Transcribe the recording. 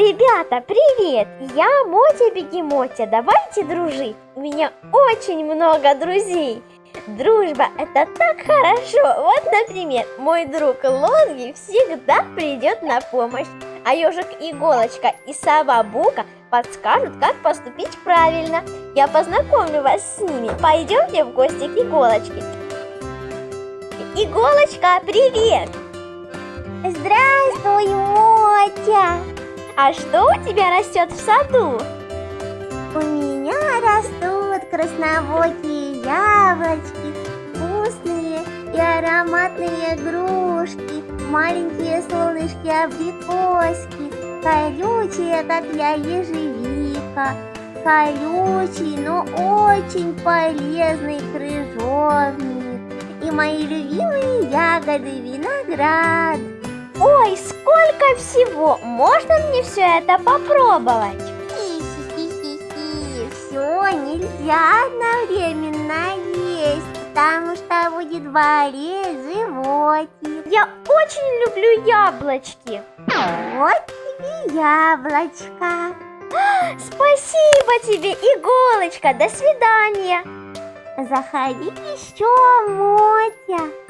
Ребята, привет! Я Мотя Бегемотя, давайте дружить. У меня очень много друзей. Дружба – это так хорошо. Вот, например, мой друг Лонги всегда придет на помощь. А ежик Иголочка и сова Бука подскажут, как поступить правильно. Я познакомлю вас с ними. Пойдемте в гости к Иголочке. Иголочка, привет! Здравствуй, Мотя! А что у тебя растет в саду? У меня растут красновокие яблочки, вкусные и ароматные грушки, маленькие солнышки абрикоски, колючие, как я, ежевика, колючий, но очень полезный крыжовник и мои любимые ягоды виноград. Ой, сколько всего! Можно мне все это попробовать? Все нельзя одновременно есть, потому что будет болеть животик. Я очень люблю яблочки. Вот тебе яблочко. Спасибо тебе, иголочка. До свидания. Заходи еще, Мотя.